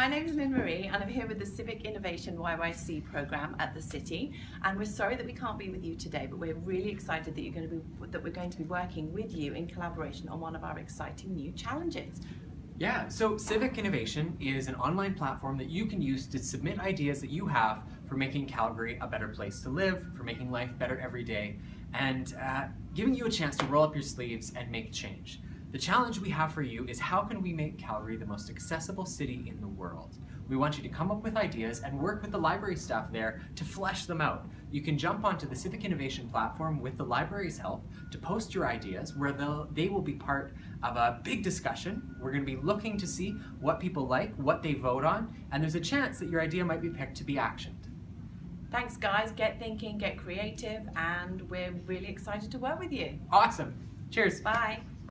my name is Lynn Marie and I'm here with the Civic Innovation YYC program at the City and we're sorry that we can't be with you today but we're really excited that you're going to be that we're going to be working with you in collaboration on one of our exciting new challenges. Yeah, so Civic Innovation is an online platform that you can use to submit ideas that you have for making Calgary a better place to live, for making life better every day, and uh, giving you a chance to roll up your sleeves and make change. The challenge we have for you is how can we make Calgary the most accessible city in the world? We want you to come up with ideas and work with the library staff there to flesh them out. You can jump onto the Civic Innovation platform with the library's help to post your ideas where they will be part of a big discussion. We're going to be looking to see what people like, what they vote on, and there's a chance that your idea might be picked to be actioned. Thanks guys, get thinking, get creative, and we're really excited to work with you. Awesome. Cheers. Bye.